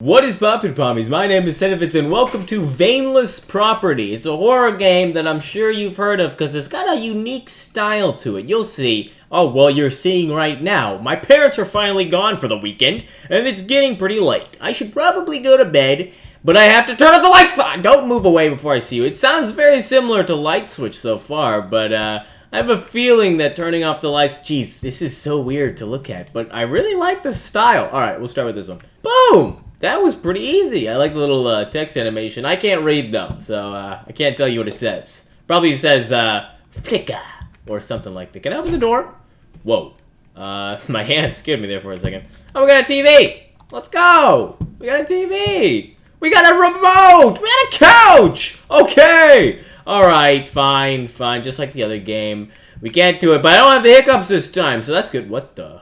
What is poppin' pommies? My name is Senevitz and welcome to Veinless Property. It's a horror game that I'm sure you've heard of because it's got a unique style to it. You'll see. Oh, well, you're seeing right now. My parents are finally gone for the weekend and it's getting pretty late. I should probably go to bed, but I have to turn off the lights on. Don't move away before I see you. It sounds very similar to Light Switch so far, but uh, I have a feeling that turning off the lights, geez, this is so weird to look at, but I really like the style. All right, we'll start with this one. Boom! That was pretty easy. I like the little uh, text animation. I can't read though, so uh, I can't tell you what it says. Probably says uh, flicker or something like that. Can I open the door? Whoa. Uh, my hand scared me there for a second. Oh, we got a TV. Let's go. We got a TV. We got a remote. We got a couch. Okay. All right. Fine. Fine. Just like the other game. We can't do it, but I don't have the hiccups this time, so that's good. What the?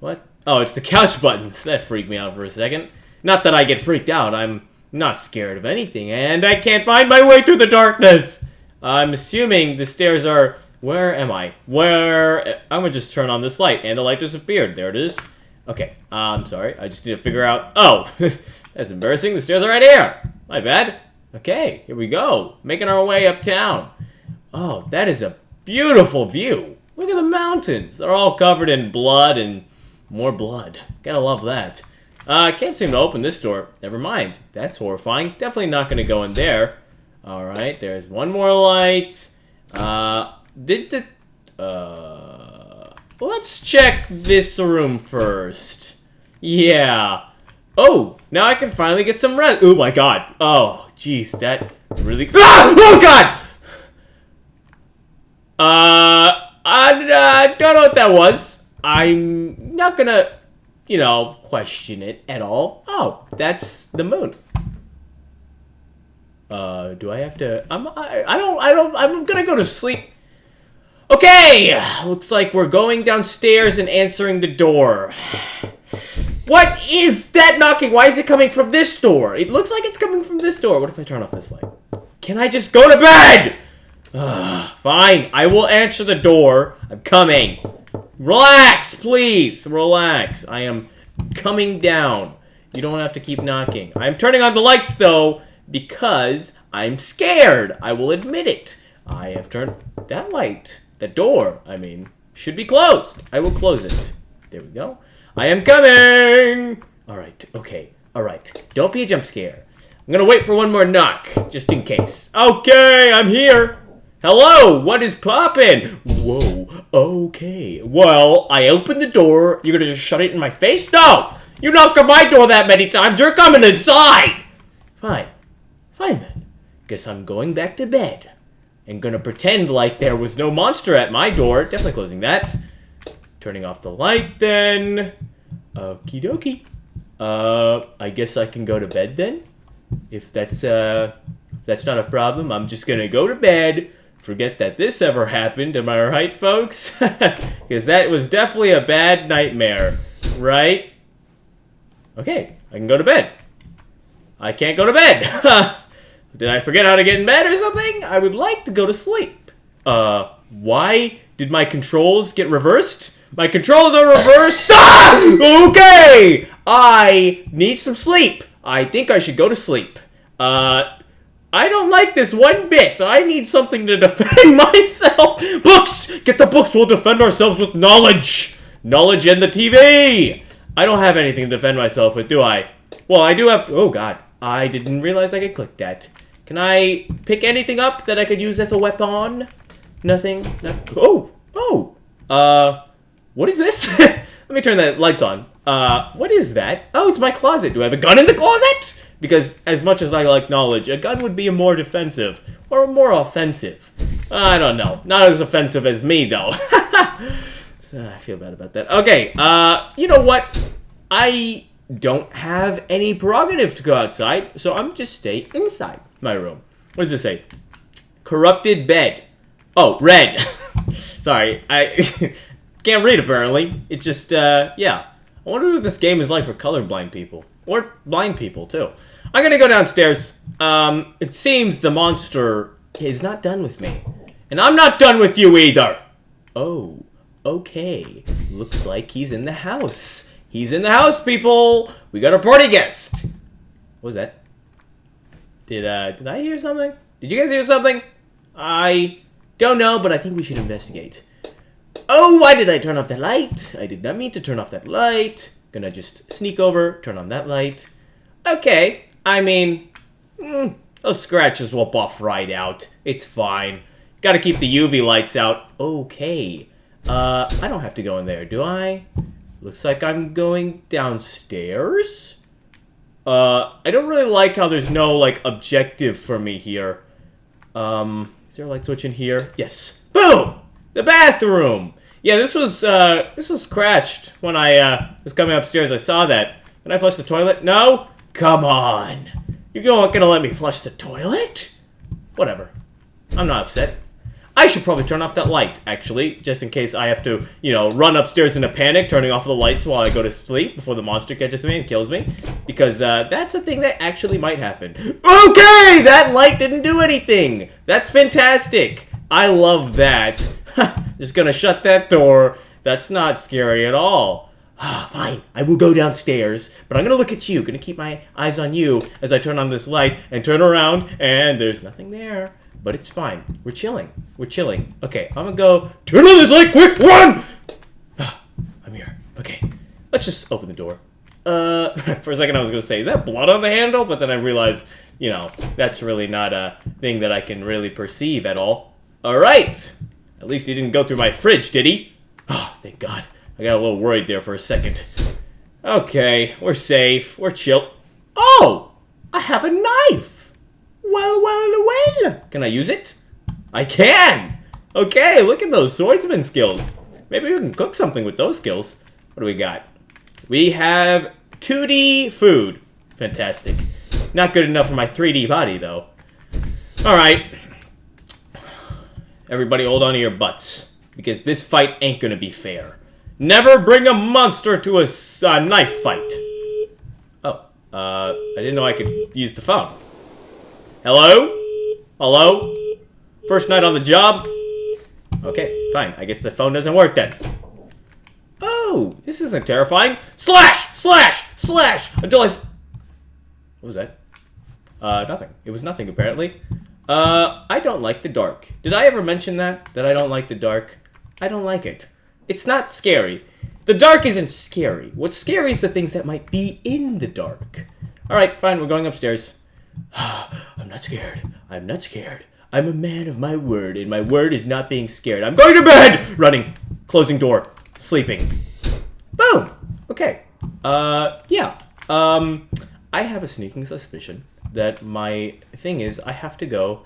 What? Oh, it's the couch buttons. That freaked me out for a second. Not that I get freaked out. I'm not scared of anything, and I can't find my way through the darkness. I'm assuming the stairs are... Where am I? Where... I'm gonna just turn on this light, and the light disappeared. There it is. Okay, I'm sorry. I just need to figure out... Oh, that's embarrassing. The stairs are right here. My bad. Okay, here we go. Making our way uptown. Oh, that is a beautiful view. Look at the mountains. They're all covered in blood and more blood. Gotta love that. Uh, I can't seem to open this door. Never mind. That's horrifying. Definitely not gonna go in there. Alright, there's one more light. Uh, did the... Uh... Let's check this room first. Yeah. Oh, now I can finally get some rest. Oh my god. Oh, jeez, that really... Ah! Oh god! Uh, I, uh, don't know what that was. I'm not gonna, you know, question it at all. Oh, that's the moon. Uh, do I have to? I'm. I, I don't. I don't. I'm gonna go to sleep. Okay, looks like we're going downstairs and answering the door. What is that knocking? Why is it coming from this door? It looks like it's coming from this door. What if I turn off this light? Can I just go to bed? Ugh, fine, I will answer the door. I'm coming. Relax, please. Relax. I am coming down. You don't have to keep knocking. I'm turning on the lights, though, because I'm scared. I will admit it. I have turned that light, that door, I mean, should be closed. I will close it. There we go. I am coming! All right, okay, all right. Don't be a jump scare. I'm gonna wait for one more knock, just in case. Okay, I'm here. Hello, what is poppin'? Whoa, okay. Well, I opened the door. You're gonna just shut it in my face? No! You knocked on my door that many times. You're coming inside! Fine. Fine then. Guess I'm going back to bed. And gonna pretend like there was no monster at my door. Definitely closing that. Turning off the light then. Okie dokie. Uh, I guess I can go to bed then? If that's, uh, if that's not a problem, I'm just gonna go to bed forget that this ever happened. Am I right, folks? Because that was definitely a bad nightmare, right? Okay, I can go to bed. I can't go to bed. did I forget how to get in bed or something? I would like to go to sleep. Uh, why did my controls get reversed? My controls are reversed. Ah! Okay, I need some sleep. I think I should go to sleep. Uh, I don't like this one bit. I need something to defend myself. Books! Get the books. We'll defend ourselves with knowledge. Knowledge and the TV. I don't have anything to defend myself with, do I? Well, I do have... Oh, God. I didn't realize I could click that. Can I pick anything up that I could use as a weapon? Nothing? No oh! Oh! Uh, what is this? Let me turn the lights on. Uh, what is that? Oh, it's my closet. Do I have a gun in the closet? Because as much as I like knowledge, a gun would be a more defensive or more offensive. I don't know. Not as offensive as me, though. so I feel bad about that. Okay, uh, you know what? I don't have any prerogative to go outside, so I'm just stay inside my room. What does it say? Corrupted bed. Oh, red. Sorry, I can't read apparently. It's just, uh, yeah. I wonder what this game is like for colorblind people. Or blind people, too. I'm gonna go downstairs. Um, it seems the monster is not done with me. And I'm not done with you either! Oh, okay. Looks like he's in the house. He's in the house, people! We got a party guest! What was that? Did, uh, did I hear something? Did you guys hear something? I don't know, but I think we should investigate. Oh, why did I turn off that light? I did not mean to turn off that light. Gonna just sneak over, turn on that light. Okay, I mean, mm, those scratches will buff right out. It's fine. Gotta keep the UV lights out. Okay. Uh, I don't have to go in there, do I? Looks like I'm going downstairs? Uh, I don't really like how there's no, like, objective for me here. Um, is there a light switch in here? Yes. Boom! The bathroom! Yeah, this was, uh, this was scratched when I, uh, was coming upstairs. I saw that. Can I flush the toilet? No? Come on! You're not gonna let me flush the toilet? Whatever. I'm not upset. I should probably turn off that light, actually, just in case I have to, you know, run upstairs in a panic, turning off the lights while I go to sleep before the monster catches me and kills me. Because uh, that's a thing that actually might happen. Okay! That light didn't do anything! That's fantastic! I love that. just gonna shut that door. That's not scary at all. Ah, fine. I will go downstairs, but I'm gonna look at you. Gonna keep my eyes on you as I turn on this light and turn around, and there's nothing there but it's fine. We're chilling. We're chilling. Okay, I'm gonna go turn on this light quick, run! Ah, I'm here. Okay, let's just open the door. Uh, for a second I was gonna say, is that blood on the handle? But then I realized, you know, that's really not a thing that I can really perceive at all. All right! At least he didn't go through my fridge, did he? Oh, thank God. I got a little worried there for a second. Okay, we're safe. We're chill. Oh! I have a knife! Well, well, well. Can I use it? I can! Okay, look at those swordsman skills. Maybe we can cook something with those skills. What do we got? We have 2D food. Fantastic. Not good enough for my 3D body, though. Alright. Everybody hold on to your butts. Because this fight ain't gonna be fair. Never bring a monster to a uh, knife fight. Oh, uh, I didn't know I could use the phone. Hello? Hello? First night on the job? Okay, fine. I guess the phone doesn't work then. Oh, this isn't terrifying. Slash! Slash! Slash! Until I... what was that? Uh, nothing. It was nothing, apparently. Uh, I don't like the dark. Did I ever mention that? That I don't like the dark? I don't like it. It's not scary. The dark isn't scary. What's scary is the things that might be in the dark. Alright, fine, we're going upstairs. I'm not scared. I'm not scared. I'm a man of my word, and my word is not being scared. I'm going to bed! Running. Closing door. Sleeping. Boom! Okay. Uh, yeah. Um, I have a sneaking suspicion that my thing is I have to go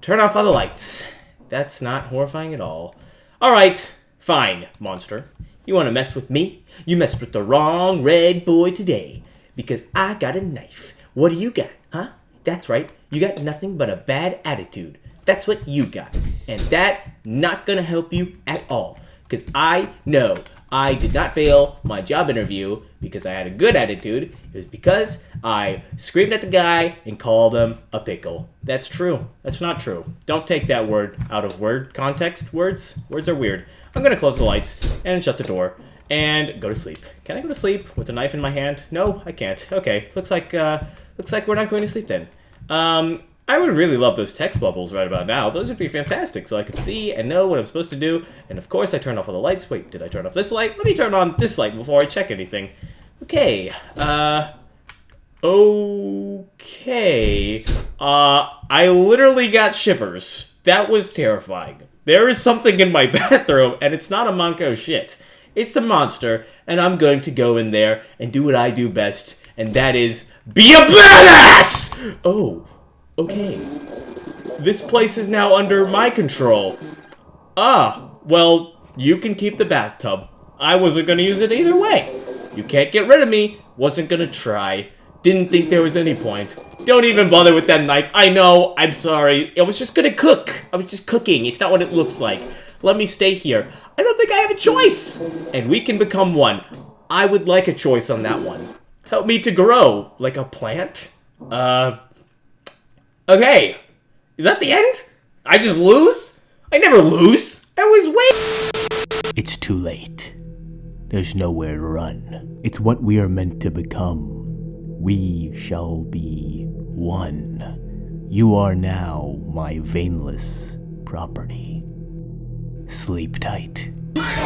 turn off all the lights. That's not horrifying at all. Alright, fine, monster. You want to mess with me? You messed with the wrong red boy today. Because I got a knife. What do you got, huh? That's right, you got nothing but a bad attitude. That's what you got. And that not gonna help you at all. Because I know I did not fail my job interview because I had a good attitude. It was because I screamed at the guy and called him a pickle. That's true. That's not true. Don't take that word out of word context. Words, words are weird. I'm gonna close the lights and shut the door and go to sleep. Can I go to sleep with a knife in my hand? No, I can't. Okay, looks like uh, looks like we're not going to sleep then. Um, I would really love those text bubbles right about now. Those would be fantastic, so I could see and know what I'm supposed to do. And of course, I turned off all the lights. Wait, did I turn off this light? Let me turn on this light before I check anything. Okay, uh... Okay... Uh, I literally got shivers. That was terrifying. There is something in my bathroom, and it's not a Monko shit. It's a monster, and I'm going to go in there and do what I do best, and that is be a badass! Oh, okay. This place is now under my control. Ah, well, you can keep the bathtub. I wasn't gonna use it either way. You can't get rid of me. Wasn't gonna try. Didn't think there was any point. Don't even bother with that knife. I know, I'm sorry. I was just gonna cook. I was just cooking. It's not what it looks like. Let me stay here. I don't think I have a choice. And we can become one. I would like a choice on that one. Help me to grow, like a plant? Uh, okay. Is that the end? I just lose? I never lose. I was wait. It's too late. there's nowhere to run. It's what we are meant to become. We shall be one. You are now my veinless property. Sleep tight.